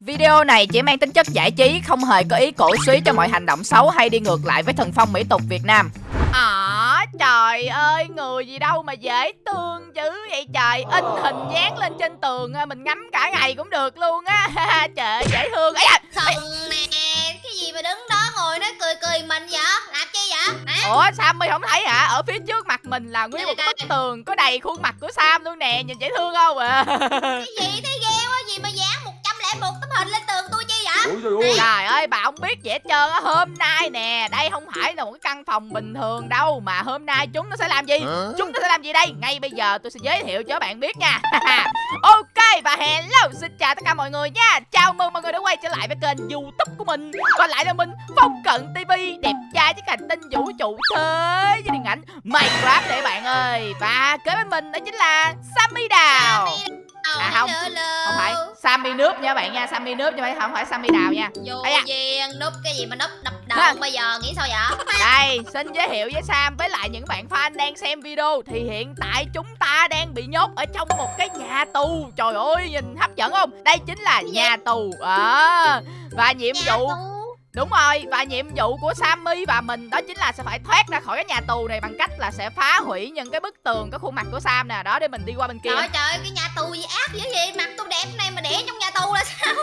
Video này chỉ mang tính chất giải trí, không hề có ý cổ suý cho mọi hành động xấu hay đi ngược lại với thần phong mỹ tục Việt Nam. Ờ, trời ơi, người gì đâu mà dễ thương dữ vậy trời In hình dán lên trên tường mình ngắm cả ngày cũng được luôn á Trời ơi, dễ thương Ây da, Thần nè, cái gì mà đứng đó ngồi nói cười cười mình vậy? Làm chi vậy? Hả? Ủa, Sammy không thấy hả? Ở phía trước mặt mình là nguyên một bức tường có đầy khuôn mặt của Sam luôn nè Nhìn dễ thương không à Cái gì thế ghê quá, gì mà dán một một tấm hình lên tường tôi chi vậy? Trời ơi. Bà không biết gì hết trơn á. Hôm nay nè đây không phải là một cái căn phòng bình thường đâu mà hôm nay chúng nó sẽ làm gì? Hả? chúng nó sẽ làm gì đây? Ngay bây giờ tôi sẽ giới thiệu cho bạn biết nha. Ok và hello xin chào tất cả mọi người nha. Chào mừng mọi người đã quay trở lại với kênh youtube của mình. Và lại là mình phong cận tv đẹp trai với hành tinh vũ trụ thế với điện ảnh minecraft để bạn ơi. Và kế bên mình đó chính là sammy đào à không không. phải. Sammy nước nha bạn nha sammy nước mà không phải sammy đào nha. Vô duyên núp cái gì mà núp đập đầu bây giờ nghĩ sao vậy? Đây xin giới thiệu với sam với lại những bạn fan đang xem video. Thì hiện tại chúng ta đang bị nhốt ở trong một cái nhà tù. Trời ơi nhìn hấp dẫn không? Đây chính là nhà tù. À, và nhiệm vụ Đúng rồi, và nhiệm vụ của Sammy và mình đó chính là sẽ phải thoát ra khỏi cái nhà tù này bằng cách là sẽ phá hủy những cái bức tường có khuôn mặt của Sam nè. Đó để mình đi qua bên kia. Trời trời, cái nhà tù gì ác dữ gì, mặt tôi đẹp này mà để trong nhà tù là sao?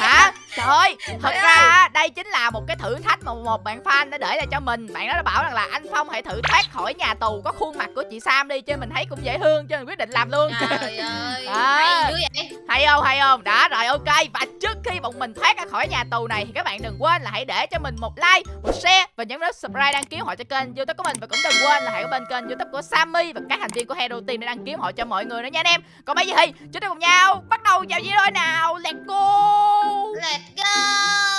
Hả? Trời ơi, thật ra đây chính là một cái thử thách mà một bạn fan đã để lại cho mình. Bạn đó đã bảo rằng là anh Phong hãy thử thoát khỏi nhà tù có khuôn mặt của chị Sam đi Chứ mình thấy cũng dễ thương cho mình quyết định làm luôn. Trời ơi, à, hay vậy. Hay không, hay không? Đó, rồi ok. Và trước khi bọn mình thoát ra khỏi nhà tù này thì các bạn đừng quên là hãy để cho mình một like, một share Và nhấn nút subscribe đăng ký họ cho kênh youtube của mình. Và cũng đừng quên là hãy bên kênh youtube của Sammy và các thành viên của Hero Team để đăng ký họ cho mọi người nữa nha anh em. Còn bây giờ thì chúng ta cùng nhau bắt đầu vào video nào? Let's go! Let's go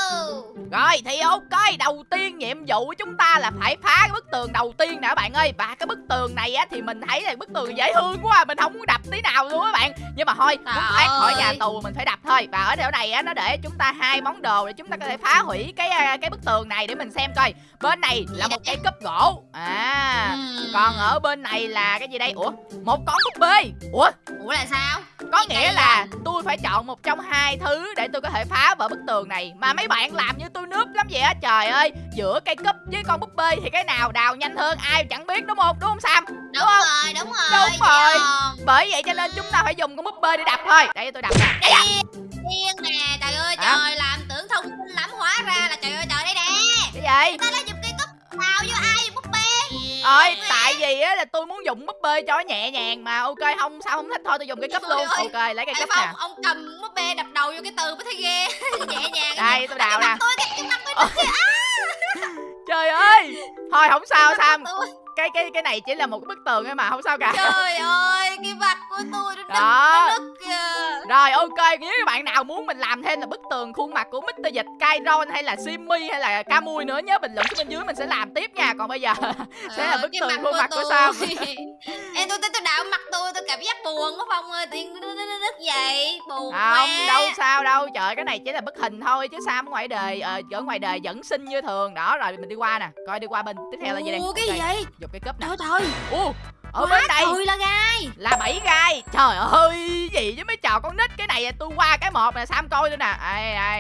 Rồi thì ok Đầu tiên nhiệm vụ của chúng ta là phải phá cái bức tường đầu tiên nè các bạn ơi. Và cái bức tường này á thì mình thấy là bức tường dễ thương quá à. Mình không muốn đập tí nào luôn các bạn. Nhưng mà thôi muốn thoát khỏi nhà tù mình phải đập thôi. Và ở chỗ này á nó để chúng ta hai món đồ để chúng ta có thể phá hủy cái à, cái bức tường này để mình xem coi. Bên này là một cây cúp gỗ. À Còn ở bên này là cái gì đây? Ủa một con búp bê. Ủa? Ủa là sao? Có nghĩa là tôi phải chọn một trong hai thứ để tôi có thể phá vỡ bức tường này. Mà mấy bạn làm như tôi nướp lắm vậy á. Trời ơi Giữa cây cúp với con búp bê thì cái nào đào nhanh hơn ai chẳng biết đúng không? Đúng không Sam? Đúng, đúng không? rồi đúng rồi Đúng rồi. Bởi vậy cho nên chúng ta phải dùng con búp bê để đập thôi. Đây tôi đập nè. Điên nè. Trời ơi à? trời làm tưởng thông minh lắm hóa ra là trời ơi trời đây nè. Cái gì? Ta lấy dùng cây cúp nào vô ai? Búp bê. Ơi tại vì á là tôi muốn dùng búp bê cho nhẹ nhàng mà. Ok không sao không thích? Thôi tôi dùng cái cấp luôn. ok lấy cái cấp nè. ông cầm búp bê đập đầu vô cái từ mới thấy ghê. Nhẹ nhàng đây tôi đào nè. tôi cái mặt tôi trời ơi. Thôi không sao sam. cái cái cái này chỉ là một cái bức tường ấy mà không sao cả. Trời ơi cái mặt của tôi nó đó. nứt kìa rồi ok nếu các bạn nào muốn mình làm thêm là bức tường khuôn mặt của Mr. Dịch Kairon hay là Simmy hay là Camui nữa nhớ bình luận xuống bên dưới mình sẽ làm tiếp nha. Còn bây giờ sẽ là bức tường khuôn mặt của, sao? em tôi tôi đạo mặt tôi tôi cảm giác buồn quá phong ơi tiên nứt vậy buồn không đâu sao đâu trời cái này chỉ là bức hình thôi chứ sao ở ngoài đời ờ, ở ngoài đời vẫn xinh như thường. Đó rồi mình đi qua nè coi đi qua bên tiếp theo là gì đây? Ủa, cái gì vậy? dục cái cúp nè. Trời. Ủa, ở bên đây. trời là gai là bảy gai. Trời ơi gì với mấy trò con nít cái này tôi qua cái một nè sam coi nữa nè.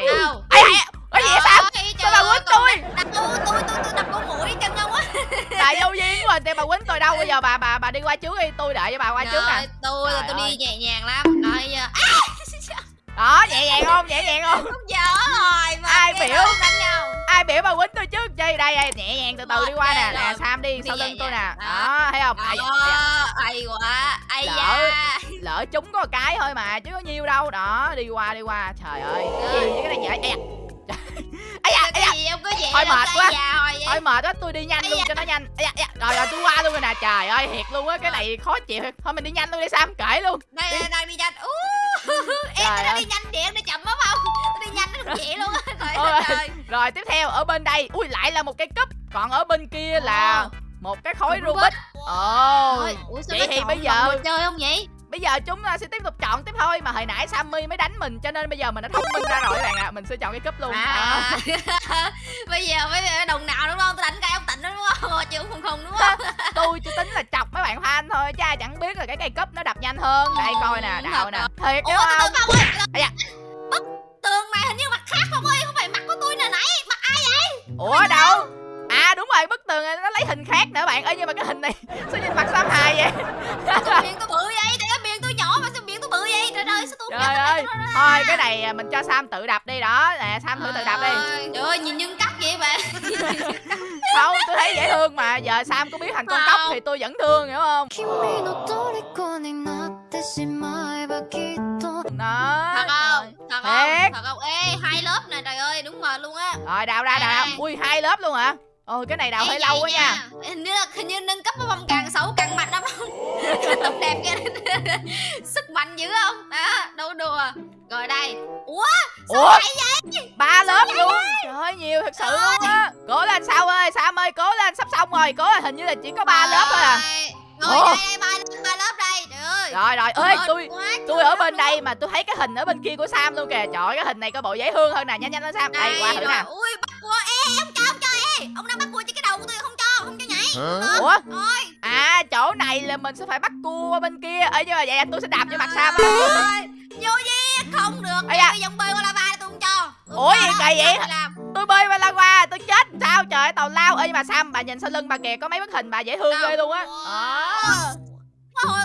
Đâu ai cái gì vậy sao sao bà quýnh tôi? đập tôi tôi tôi đập con mũi chân không á. Bà vô duyên quá thì bà quýnh tôi đâu? Bây giờ bà bà bà đi qua trước đi tôi đợi cho bà qua trước nè. Tôi là tôi đi nhẹ nhàng lắm. Rồi giờ. Đó nhẹ nhàng không? Nhẹ nhàng không? Không dở rồi mà ai biểu? đánh nhau ai biểu bà quýnh tôi trước. Chơi đây đây nhẹ nhàng từ từ đi qua nè. nè sam đi sau lưng tôi nè. Đó. Thấy không? Ai quá ai lỡ lỡ chúng có cái thôi mà chứ có nhiêu đâu. Đó đi qua đi qua. Trời ơi. Gì? Cái này vậy ấy da. Ấy da không có vậy thôi mệt quá. thôi mệt quá tôi đi nhanh luôn cho nó nhanh. Ấy da rồi rồi tôi qua luôn rồi nè. Trời ơi thiệt luôn á. Cái này khó chịu. Thôi mình đi nhanh luôn đi sam. Kể luôn. Đây đang đi nhanh. Em nó đi nhanh vậy nó chậm rồi tiếp theo ở bên đây ui lại là một cái cúp. Còn ở bên kia là một cái khối rubik ồ. Vậy thì bây giờ chơi không vậy? bây giờ chúng ta sẽ tiếp tục chọn tiếp thôi mà hồi nãy sammy mới đánh mình cho nên bây giờ mình đã thông minh ra rồi các bạn ạ. À. mình sẽ chọn cái cúp luôn. À. bây giờ mấy đồng nào đúng không? Tôi đánh cái ông tịnh đúng không? Chứ không không đúng không? Tôi chỉ tính là chọc mấy bạn fan thôi cha chẳng biết là cái cây cúp nó đập nhanh hơn. Đây coi nè đạo nè. thiệt chứ không? bức tường ủa đâu? à đúng rồi bức tường nó lấy hình khác nữa bạn ơi nhưng mà cái hình này sao nhìn mặt sam hài vậy? Sao miệng tôi bự vậy? Để miệng tôi nhỏ mà sao miệng tôi bự vậy? Trời ơi sao tôi trời ơi thôi cái này à, mình cho sam tự đập đi đó nè sam thử tự đập đi. Trời ơi nhìn nhân cắt vậy bạn không tôi thấy dễ thương mà giờ sam có biết thành con tóc thì tôi vẫn thương hiểu không? Đó. Thật Thật không? Thiệt. Thật không? Ê, hai lớp nè, trời ơi, đúng rồi luôn á. rồi đào ra đào ra ui hai lớp luôn hả ôi cái này đào hơi lâu quá nha Hình như là hình như nâng cấp bông càng xấu càng mạnh đó không? Tóc đẹp kia. Sức mạnh dữ không? Đó, đâu đùa. Rồi đây. Ủa, sao ủa vậy ba lớp luôn trời ơi nhiều thật sự luôn á cố lên sao ơi sam ơi cố lên sắp xong rồi cố lên hình như là chỉ có ba lớp thôi à Rồi, Ủa? đây, đây, ba lớp, ba lớp đây. Ơi. rồi rồi ơi tôi tôi ở bên đây mà tôi thấy cái hình ở bên kia của sam luôn kìa trời cái hình này có bộ dễ thương hơn nè nhanh nhanh lên sam đây qua thử rồi. nè Ui, bắt cua. Ê, ông cho, ông cho, ê. Ông đang bắt cua trên cái đầu của tôi không cho, không cho nhảy. ủa Rồi. à chỗ này là mình sẽ phải bắt cua qua bên kia ơi nhưng mà vậy tôi sẽ đạp vô mặt sam á Ơi, Vô gì? Không được. Bây giờ bơi qua lava tôi không cho. Ủa, gì kỳ vậy? tôi bơi qua la qua tôi chết sao trời ơi, tàu lao ơi mà sam bà nhìn sau lưng bà kìa có mấy bức hình bà dễ thương ghê luôn á Đó.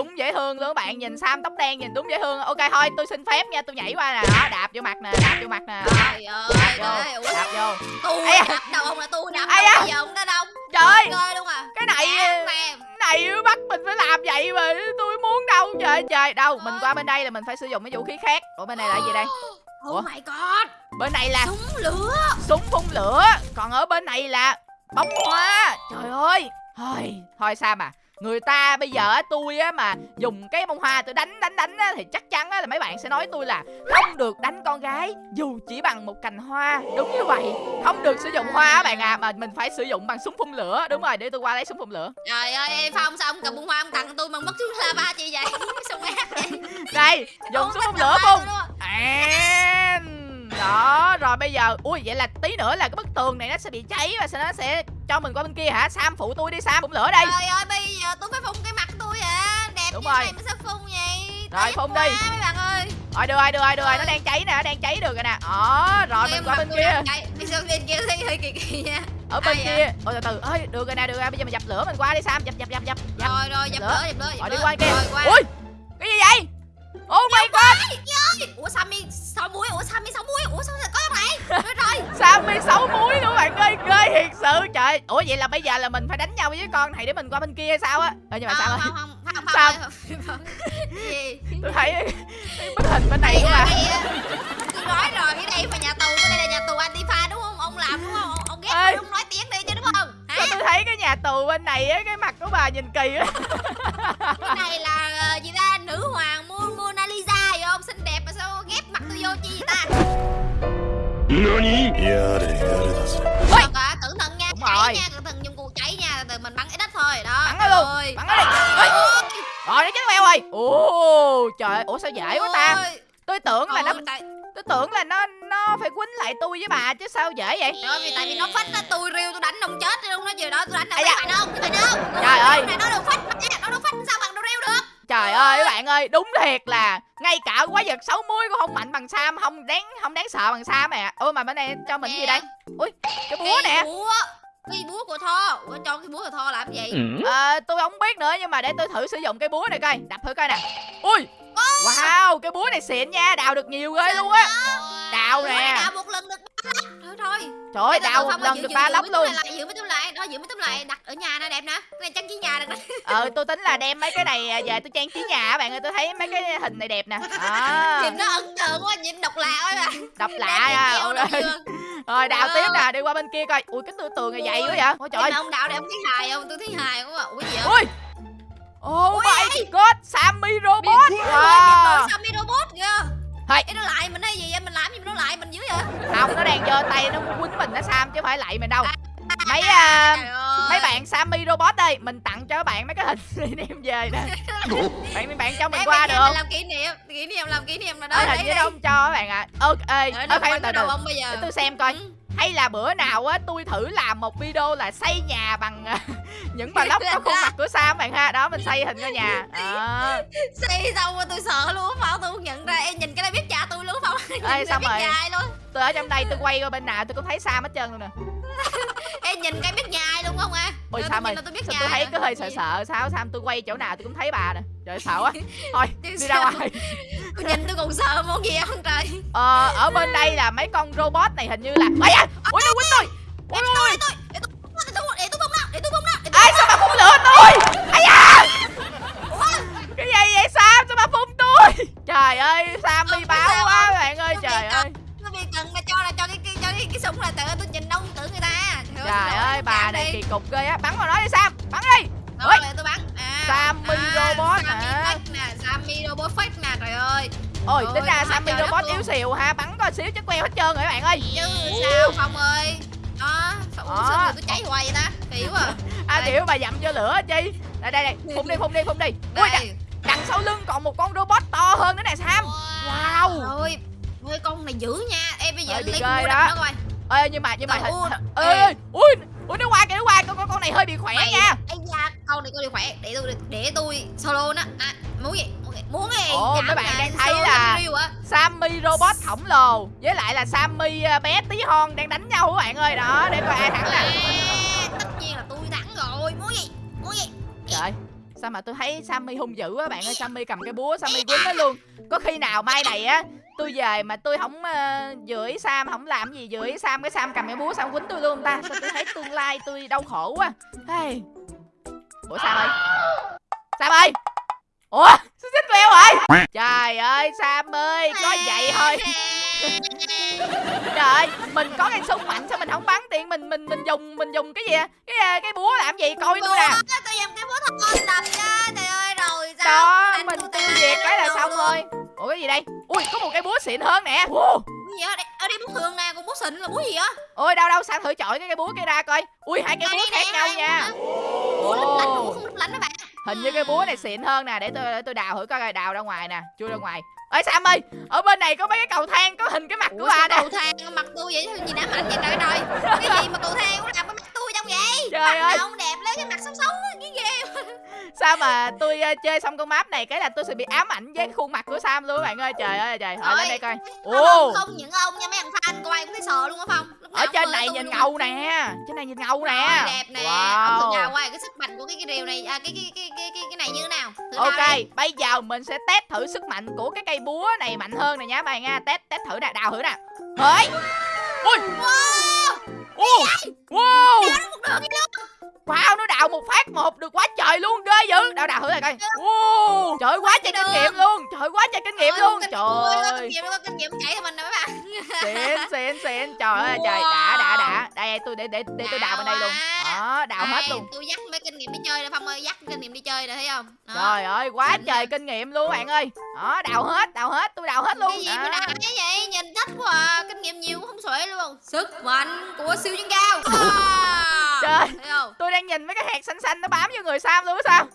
Đúng dễ thương luôn các bạn nhìn sam tóc đen nhìn đúng dễ thương. Ok thôi tôi xin phép nha tôi nhảy qua nè. Đó đạp vô mặt nè đạp vô mặt nè. Trời ơi vô đạp vô. tôi Ây đập đầu ông là tôi đập Ây bây giờ ông đã đông trời. Ơi luôn à. Cái này cái này bắt mình phải làm vậy mà tôi muốn đâu trời trời đâu mình qua bên đây là mình phải sử dụng cái vũ khí khác. Ủa bên này là gì đây? Ủa? Oh my god. Bên này là Súng lửa. Súng phun lửa. Còn ở bên này là bóng hoa. Trời ơi. Thôi thôi sao mà người ta bây giờ á tôi á mà dùng cái bông hoa tôi đánh đánh đánh á thì chắc chắn á là mấy bạn sẽ nói tôi là không được đánh con gái dù chỉ bằng một cành hoa. Đúng như vậy. Không được sử dụng hoa á bạn à mà mình phải sử dụng bằng súng phun lửa. Đúng rồi để tôi qua lấy súng phun lửa. Trời ơi em Phong sao ông cầm bông hoa ông tặng tôi mà mất xuống lava chi vậy. Ác vậy đây dùng súng phun lửa phun. đó rồi bây giờ ui vậy là tí nữa là cái bức tường này nó sẽ bị cháy và nó sẽ cho mình qua bên kia hả? Sam phụ tôi đi sam phun lửa đây. Trời ơi bây giờ tôi phải phun cái mặt tôi à Đẹp Đúng như rồi. này mà sao phun vậy? Rồi, phun quá, đi. mấy bạn ơi. Rồi được rồi được rồi được rồi. Nó đang cháy nè nó đang cháy được rồi nè. Đó rồi mình qua bên kia. Đi sang bên kia thấy hơi kỳ kỳ nha. Ở bên Ai kia. ôi từ từ. Ơi được rồi nè được rồi. Bây giờ mình dập lửa mình qua đi sam. Dập dập dập dập Rồi rồi dập lửa. dập lửa. Rồi đi qua kia. Ui cái gì vậy oh my god. Ủa Sammy sáu muối? Ủa Sammy sáu muối? Ủa sao lại có này? Rồi. Rồi sammy xấu muối nữa bạn ơi? Ghê thiệt sự. Trời. Ủa vậy là bây giờ là mình phải đánh nhau với con này để mình qua bên kia hay sao á? Ờ nhưng mà sao không ơi không không không Sao? Gì? Tôi thấy bức hình bên này của bà. Tôi nói rồi cái đây mà nhà tù Cái đây là nhà tù Antifa đúng không? Ông làm đúng không? Ông- ghét Ê. không nói tiếng đi chứ đúng không? Hả? Sao tôi thấy cái nhà tù bên này á cái mặt của bà nhìn kỳ á Cái này là ờ, gì ta nữ hoàng Mona Lisa vậy không? Xinh đẹp mà sao ghép mặt tôi vô chi vậy ta? Nani? Ôi! Cả, cẩn thận nha, Đúng nha, cẩn thận dùng cuộc cháy nha, từ mình bắn ít đất thôi. Đó. Bắn nó luôn. Bắn nó đi. Ôi. Rồi nó chết mèo rồi. Ồ, trời ơi, ủa sao dễ quá ta? Tôi tưởng là nó tôi tưởng là nó nó phải quýnh lại tôi với bà chứ sao dễ vậy trời ơi tại vì nó phách nó tôi riêu tôi đánh ông chết luôn nó chiều đó tôi đánh ông à dạ. bạn không bạn không trời ơi Này nó đâu phách nó đâu phách sao bằng nó riêu được trời ơi các bạn ơi đúng thiệt là ngay cả quái vật xấu muối cũng không mạnh bằng sam không đáng không đáng sợ bằng sam mẹ ôi mà bên này cho mình gì đây? Ui cái búa Cái nè. búa cái búa của Tho Ủa, cho cái búa của Tho làm gì? Ờ, tôi không biết nữa nhưng mà để tôi thử sử dụng cái búa này coi đập thử coi nè. Ui wow cái búa này xịn nha đào được nhiều ghê luôn á. Đào nè. đào một lần được ba lắm thôi thôi. Trời ơi đào một lần được ba túi luôn lại, giữ mấy túi lại lại đặt ở nhà nè đẹp nè cái này trang trí nhà được ờ tôi tính là đem mấy cái này à, về tôi trang trí nhà bạn ơi tôi thấy mấy cái hình này đẹp nè à, nhìn nó ấn tượng quá nhìn độc lạ quá bạn độc lạ à Ôi, đẹp. rồi đào Ờ. tiếp nè đi qua bên kia coi ui cái tường tường này dày quá vậy ôi trời ông đạo để ông thấy hài không? Tôi thấy hài quá. Ủa gì vậy? ui oh Ui, my god sammy robot Biệt wow. Sammy robot kìa. Thôi. Ê, nó lại mình hay gì vậy? Mình làm gì mà nó lại mình dữ vậy? không nó đang giơ tay nó quýnh mình nó sam chứ không phải lạy mình đâu À, mấy à, ơi. mấy bạn sammy robot đây mình tặng cho các bạn mấy cái hình đem về nè bạn bạn cho mình Để qua được không làm kỷ niệm, kỷ niệm làm kỷ niệm nào đó. Đấy, hình như đấy. không cho các bạn ạ à. khoan quăng từ bây giờ. để tôi xem coi Ừ. hay là bữa nào á tôi thử làm một video là xây nhà bằng à, những block có khuôn mặt của Sam bạn ha đó mình xây hình ngôi nhà đó. Xây xong rồi tôi sợ luôn Phong Tôi không nhận ra Em nhìn cái này biết cha tôi luôn Nhìn Ê, xong rồi. tôi ở trong đây tôi quay qua bên nào tôi cũng thấy Sam hết trơn luôn nè Em nhìn cái biết nhà ai luôn không à ôi Sam ơi tôi biết sao tôi thấy cứ hơi sợ sợ sao Sam tôi quay chỗ nào tôi cũng thấy bà nè trời sợ quá thôi đi ra sao? ngoài Tôi nhìn tôi còn sợ món gì không trời ờ, ở bên đây là mấy con robot này hình như là ây da ui nó quýnh tôi tôi, để tôi, để tôi, để tôi, bung nó, để tôi bung tôi ai sao bà phun lửa tôi ây da cái gì vậy Sam sao bà phun tôi trời ơi Sam Không, đi cái báo quá không? bạn ơi Không trời ơi Nó bị cần là cho là cho cái cái cho cái, cái súng là tự tôi nhìn ta trời ơi bà này kỳ cục ghê á. Bắn vào nó đi Sam. Bắn đi. Rồi Ôi. tôi bắn. À, Sammy robot Sammy hả? nè Sammy robot fake nè trời ơi. Ôi Ôi, tính ra Sammy robot yếu xìu ha bắn có xíu chắc queo hết trơn rồi các bạn ơi. Chứ sao không ơi. Đó sao uống sinh rồi tôi cháy hoài vậy ta. Kiểu à. À tiểu bà dặm cho lửa chi? Đây đây đây. Phun đi phun đi phun đi. Ui đằng, sau lưng còn một con robot to hơn nữa nè Sam. Wow. Ôi ôi con này dữ nha. Em bây giờ lấy mua đó. đập nó coi ê nhưng mà nhưng mà hình ơi. ê. Ui ui nó qua kìa nó qua. Con con con này hơi bị khỏe Mày- nha. Ây da, con này con này khỏe. Để tôi để tôi solo nó. À, muốn gì? Muốn gì Ồ, mấy bạn đang thấy là-. Sammy robot khổng lồ với lại là Sammy à, bé tí hon đang đánh nhau các bạn ơi? Đó để coi ai thắng nè. À, tất nhiên là tôi thắng rồi. Muốn gì? Muốn gì? Trời sao mà tôi thấy Sammy hung dữ á bạn ơi? Sammy cầm cái búa Sammy quýnh nó luôn. Có khi nào mai này á tôi về mà tôi không uh, vừa ý Sam không làm gì ý Sam. Cái Sam cầm cái búa Sam quýnh tôi luôn ta. Sao tôi thấy tương lai tôi đau khổ quá. Hey. ủa Sam ơi. Sam ơi. Ủa xích xích leo rồi trời ơi Sam ơi có vậy thôi. Trời ơi mình có cái súng mạnh sao mình không bắn tiền mình mình mình dùng mình dùng cái gì à? cái à, cái búa làm gì? Coi tôi nè. tôi dùng cái búa thật ngon đập cho trời ơi rồi sao? Đó mình tiêu diệt cái là xong luôn. Rồi ủa cái gì đây? Ui có một cái búa xịn hơn nè. Wow. Gì đây, ở đây búa thường nè còn búa xịn là búa gì á ôi đâu đâu sang thử chọi cái cây búa kia ra coi. Ui hai cây búa khác nhau nha. búa lấp lánh búa không lấp lánh các bạn. Hình như cái búa này xịn hơn nè để tôi để tôi đào thử coi coi đào ra ngoài nè chui ra ngoài. Ơi sam ơi ở bên này có mấy cái cầu thang có hình cái mặt của Ủa bà sao nè cầu thang mặt tôi vậy? Gì đã mạnh vậy trời trời cái gì mà cầu thang cũng làm cái mặt tôi trong vậy? Trời mặt ơi. không đẹp lấy cái mặt sống sống. cái sao mà tôi ờ, chơi xong con map này cái là tôi sẽ bị ám ảnh với khuôn mặt của sam luôn các bạn ơi. Trời ơi trời hỏi lên đây coi. không, ồ. không những ông nha mấy thằng fan coi cũng thấy sợ luôn á Lúc ở trên này nhìn ngầu nè trên này nhìn ngầu nè. Đẹp nè. Ông wow. đào qua cái sức mạnh của cái cái điều này à, cái cái cái cái cái cái này như thế nào? Thử Ok, bây giờ mình sẽ test thử sức mạnh của cái cây búa này mạnh hơn nè nhá bạn nha. Test test thử nè, đào thử nè. Ơi. Ui. Wow. Wow. Đi luôn Wow, nó đào một phát một được quá trời luôn, ghê dữ. Đào đào thử này coi. Wow. Trời ơi, quá trời kinh nghiệm luôn. Trời ơi, quá trời kinh nghiệm luôn. Trời ơi. kinh nghiệm chạy cho mình nè mấy bạn Xịn xịn xịn. Trời ơi trời, đã đã đã. Đây tôi để để để tôi đào bên đây luôn. Đó, đào hết luôn. tôi dắt mấy nghiệm đi chơi nè phong ơi dắt kinh nghiệm đi chơi nè thấy không Đó. Trời ơi, quá Xịn trời nha. kinh nghiệm luôn bạn ơi. Đó, đào hết, đào hết, tôi đào hết luôn. cái gì mà đã cái vậy nhìn thích quá à. kinh nghiệm nhiều không xuể luôn sức mạnh của siêu nhân cao Wow. Trời. thấy không Tôi đang nhìn mấy cái hạt xanh xanh nó bám vô người Sam luôn á sao?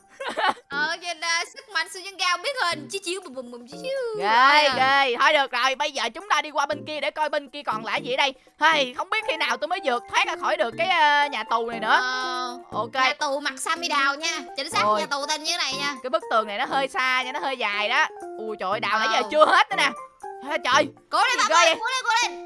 Siêu nhân cao biết hình chiếu chiếu bùm bùm bùm chiếu chiếu. Ghê Rồi à. ghê. Thôi được rồi bây giờ chúng ta đi qua bên kia để coi bên kia còn lại gì ở đây. Hay không biết khi nào tôi mới vượt thoát ra khỏi được cái ờ, nhà tù này nữa. Ờ, ok. Nhà tù mặt Sammy đào nha. Chính xác Ôi. nhà tù tên như thế này nha. Cái bức tường này nó hơi xa nha nó hơi dài đó. Ui trời ơi đào nãy giờ Wow. chưa hết nữa nè. Trời. Cố lên cố lên cố lên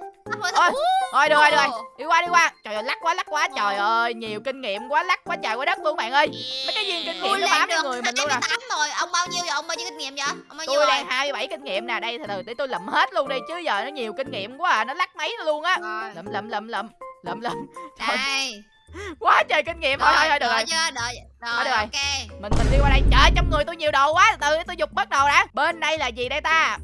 Ôi. thôi được rồi được rồi. Đi qua đi qua. Trời ơi lắc quá lắc quá. Trời ơi nhiều kinh nghiệm quá lắc quá trời quá đất luôn bạn ơi. Mấy cái viên kinh nghiệm nó lên bám được. người mình luôn nè 28 rồi? Ông bao nhiêu vậy ông bao nhiêu kinh nghiệm vậy? Ông bao nhiêu tôi rồi? đang 27 kinh nghiệm nè. Đây từ từ để tôi lụm hết luôn đi chứ giờ nó nhiều kinh nghiệm quá à. Nó lắc mấy luôn á. Rồi. Lụm lụm lụm lụm lụm lụm. Đây. Quá trời kinh nghiệm. Thôi thôi thôi được rồi. chưa đợi. Rồi được rồi. ok. Mình mình đi qua đây. Trời trong người tôi nhiều đồ quá. Từ từ tôi dục bắt đầu đã. Bên đây là gì đây ta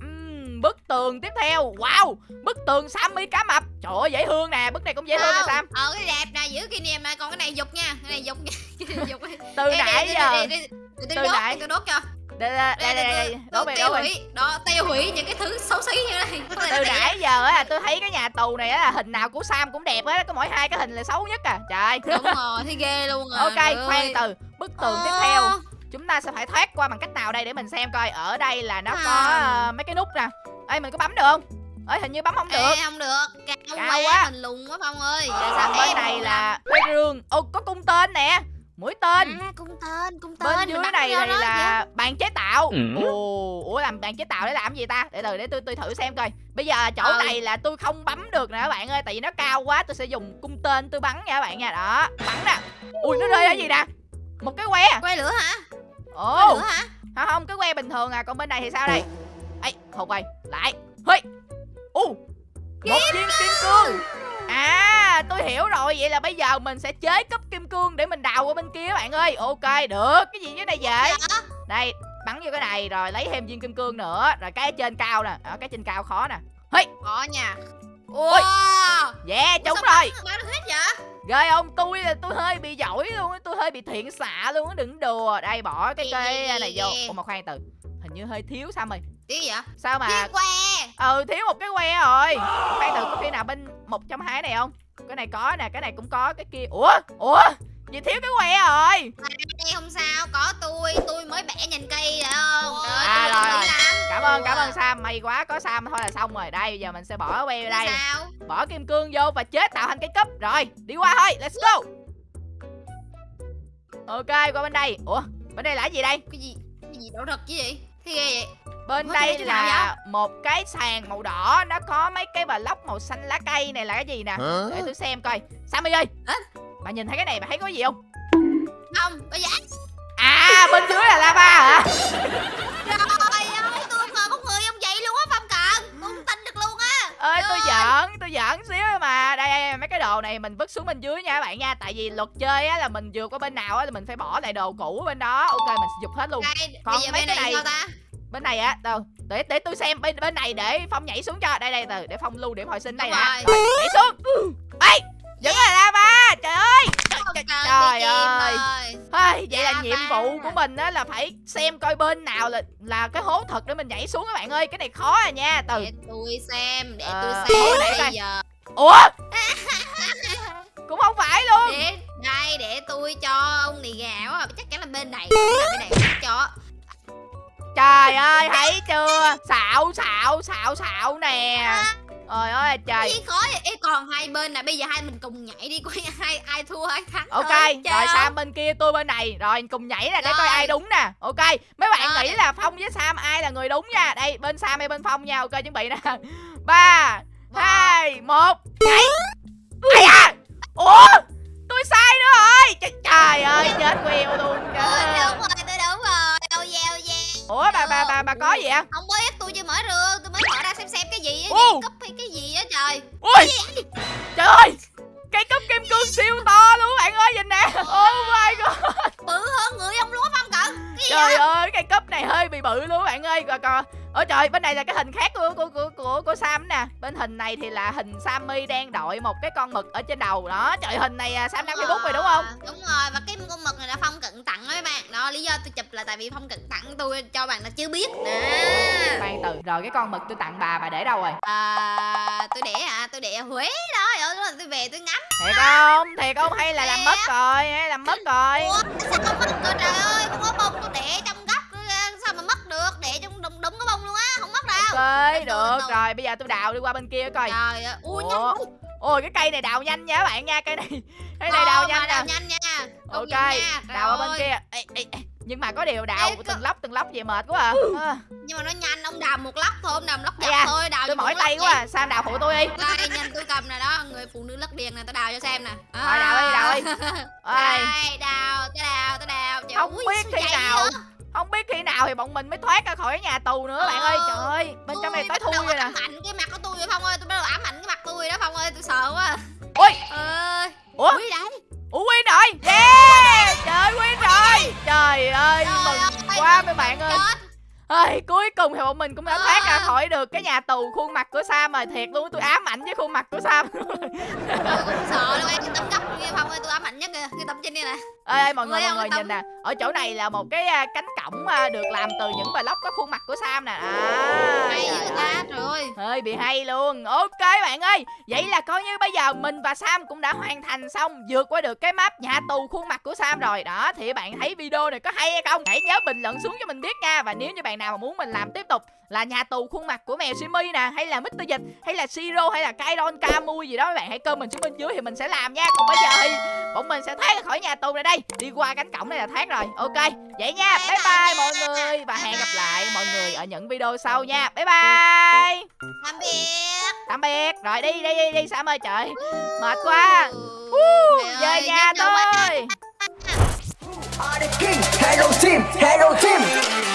Bức tường tiếp theo. Wow bức tường sammy cá mập. Trời ơi dễ thương nè bức này cũng dễ thương nè sam. ờ cái đẹp nè giữ kỷ niệm nè còn cái này dục nha cái này dục nha. Từ nãy giờ. từ tôi đốt nãy- tôi đốt cho. Đây đây đây đây, đây. về tiêu đổ về hủy đó tiêu hủy những cái thứ xấu xí như này. Từ nãy giờ á tôi thấy cái nhà tù này á là hình nào của sam cũng đẹp á có mỗi hai cái hình là xấu nhất à. Trời. Đúng rồi thấy ghê luôn à ok khoan từ bức tường tiếp Ờ, theo chúng ta sẽ phải thoát qua bằng cách nào đây để mình xem coi. Ở đây là nó có ờ, mấy cái nút nè. Ê mình có bấm được không? Ơi hình như bấm không được. Ê, không được. Cao, Cao quá, quá. mình lùn quá phong ơi. Rồi Sao bên em này là cái rương. Ồ có cung tên nè. Mũi tên. À, cung tên cung tên. Bên dưới này thì là bàn chế tạo. Ừ. Ồ Ủa làm bàn chế tạo để làm gì ta? Để từ để tôi tôi thử xem coi. Bây giờ chỗ Ừ. này là tôi không bấm được nè các bạn ơi Tại vì nó cao quá tôi sẽ dùng cung tên tôi bắn nha các bạn nha. Đó bắn nè. Ui nó rơi ở gì nè? Một cái que. Quay lửa hả Ồ. Lửa hả? Không không cái que bình thường à Còn bên này thì sao đây? Ấy hụt rồi lại Hơi Ồ Một viên kim cương. À tôi hiểu rồi Vậy là bây giờ mình sẽ chế cấp kim cương Để mình đào qua bên kia bạn ơi. Ok được. Cái gì dưới này vậy. Đây bắn vô cái này rồi lấy thêm viên kim cương nữa Rồi cái trên cao nè. Ở cái trên cao khó nè. Hey có nha. Ôi. wow. Yeah Ủa trúng rồi bắn- bắn hết vậy Ghê không? Tôi là tôi hơi bị giỏi luôn á Tôi hơi bị thiện xạ luôn á Đừng đùa. Đây bỏ cái cây này vô. Ủa mà khoan từ Hình như hơi thiếu sao mày? Tí vậy? Sao mà Chiếc que. Ừ thiếu một cái que rồi. Khoan từ có khi nào bên một trong hai này không? Cái này có nè Cái này cũng có Cái kia. Ủa? Ủa Gì thiếu cái que rồi? Đây không sao có tôi tôi mới bẻ nhìn cây rồi không? Trời À, tôi rồi, rồi. Cảm ơn cảm ơn Sam. May quá có Sam thôi là xong rồi. Đây giờ mình sẽ bỏ que vô đây. sao. Bỏ kim cương vô và chế tạo thành cái cúp. Rồi đi qua thôi. Let's go. Ok qua bên đây. Ủa bên đây là cái gì đây? Cái gì? Cái gì đổ thật chứ gì thế ghê vậy. Bên Ủa, đây là một cái sàn màu đỏ. Nó có mấy cái block màu xanh lá cây này là cái gì nè? Hả? Để tôi xem coi. Sammy ơi. Hả? Bà nhìn thấy cái này bà thấy có gì không? Không có giá À bên dưới là lava hả? Trời ơi tôi ngờ có người ông vậy luôn á phong cận tôi không tin được luôn á. Ơi tôi giỡn tôi giỡn xíu mà. Đây, đây mấy cái đồ này mình vứt xuống bên dưới nha các bạn nha. Tại vì luật chơi á là mình vượt qua bên nào á là mình phải bỏ lại đồ cũ bên đó. Ok mình sẽ dục hết luôn. Đây Còn mấy bên cái này ta? bên này á đâu? Để để tôi xem bên bên này để phong nhảy xuống cho. Đây đây từ để phong lưu điểm hồi sinh đây nè. nhảy xuống. Ê vẫn là lava trời ơi. Trời, ơi. Ây, vậy là Lava. nhiệm vụ của mình á là phải xem coi bên nào là là cái hố thật để mình nhảy xuống các bạn ơi. Cái này khó à nha. Từ để tôi xem để Ờ, tôi ủa, xem để bây giờ. Ủa? Cũng không phải luôn. Để đây để tôi cho ông này gạo á chắc chắn là bên này là bên này cho. Trời ơi thấy chưa? Xạo xạo xạo xạo nè Trời ơi trời. Gì khó vậy? Còn hai bên này bây giờ hai mình cùng nhảy đi coi ai ai thua ai thắng Ok thôi. Rồi? Sam bên kia tôi bên này. Rồi cùng nhảy nè để coi ai đúng nè. Ok Mấy bạn Rồi. nghĩ là Phong với Sam ai là người đúng nha. Đây bên Sam hay bên Phong nha. Ok chuẩn bị nè. Ba hai một. Nhảy. Ây da! Ủa? Tôi sai nữa rồi. Trời, trời ơi chết queo luôn Ôi, kìa. đúng rồi tôi đúng rồi. Ô yeah yeah Ủa bà bà bà bà có gì ạ không biết tôi chưa mở rương xem cái gì á cúp hay cái gì á trời. Ui Trời ơi Cây cúp kim cương siêu to luôn bạn ơi nhìn nè. Oh my god. Bự hơn người ông lúa phong cận cái Trời ơi cây cúp này hơi bị bự luôn bạn ơi. Rồi còn Ôi trời bên này là cái hình khác của của của của, của Sam nè. Bên hình này thì là hình Sammy đang đội một cái con mực ở trên đầu. Đó Trời hình này à, Sam đang Đúng Facebook rồi đúng không? Đúng rồi và cái con mực này là phong tặng đó mấy bạn. Đó lý do tôi chụp là tại vì phong cận tặng tôi cho bạn là chưa biết. Nè Khoan từ Rồi cái con mực tôi tặng bà bà để đâu rồi? À, tôi để à tôi để ở huế đó rồi tôi về tôi ngắm. Thiệt không? Thiệt không? Hay là làm mất rồi hay làm mất rồi? Ủa sao không mất rồi trời ơi? Không có bông tôi để trong góc sao mà mất được? Để trong đúng đúng cái bông luôn từ, được rồi bây giờ tôi đào đi qua bên kia coi. Trời ơi ui nhanh Ôi cái cây này đào nhanh nha các bạn nha Cây này cây này đào nhanh đào nhanh nha. Ok đào ở bên kia. Ê, ê, ê. Nhưng mà có điều đào Ê, từng lóc từng lóc vậy mệt quá à, à nhưng mà nó nhanh ông đào một lóc thôi ông đào một lóc dọc da, thôi đào Tôi mỏi tay quá à. Sam đào phụ tôi đi. Đây nhìn tôi cầm nè đó người phụ nữ lắc điền nè tôi đào cho xem nè. Rồi, đào đi, đào đi. Đây đào tôi đào tôi đào. Trời Không ui, biết sao chạy nào vậy? Không biết khi nào thì bọn mình mới thoát ra khỏi nhà tù nữa bạn ơi. Ờ, Trời ơi Bên trong này tối thui rồi nè. ảnh cái mặt của tôi rồi phong ơi. Tôi bắt đầu ám ảnh cái mặt tôi đó phong ơi. Tôi sợ quá. Ui ơi Ủa? Ui đấy Ủa win rồi? Yeah! Trời win rồi! Trời ơi mừng quá mấy bạn ơi Ơi, cuối cùng thì bọn mình cũng đã thoát ra À. khỏi được cái nhà tù khuôn mặt của Sam rồi. Thiệt luôn tôi ám ảnh với khuôn mặt của Sam tôi cũng sợ đâu em cái tấm gấp kia ơi tôi ám ảnh nhất kìa cái tấm trên đây nè. Ê ê, mọi người mọi người nhìn nè. Ở chỗ này là một cái cánh cổng được làm từ những block có khuôn mặt của Sam nè. À, hay dữ ta trời ơi. Hơi bị hay luôn. Ok bạn ơi. Vậy là coi như bây giờ mình và Sam cũng đã hoàn thành xong vượt qua được cái map nhà tù khuôn mặt của Sam rồi. Đó thì bạn thấy video này có hay hay không? Hãy nhớ bình luận xuống cho mình biết nha. Và nếu như bạn bạn nào mà muốn mình làm tiếp tục là nhà tù khuôn mặt của mèo Simi nè hay là Mr. Dịch hay là Siro hay là Kairon Kamui gì đó mấy bạn hãy comment xuống bên dưới thì mình sẽ làm nha. Còn bây giờ thì bọn mình sẽ thoát ra khỏi nhà tù này đây. Đi qua cánh cổng này là thoát rồi. Ok vậy nha. Bye bye mọi người và hẹn gặp lại mọi người ở những video sau nha. Bye bye. Tạm biệt. Tạm biệt. Rồi đi đi đi đi. Sam ơi? Trời mệt quá. Về nhà Are the king, hello team, hello team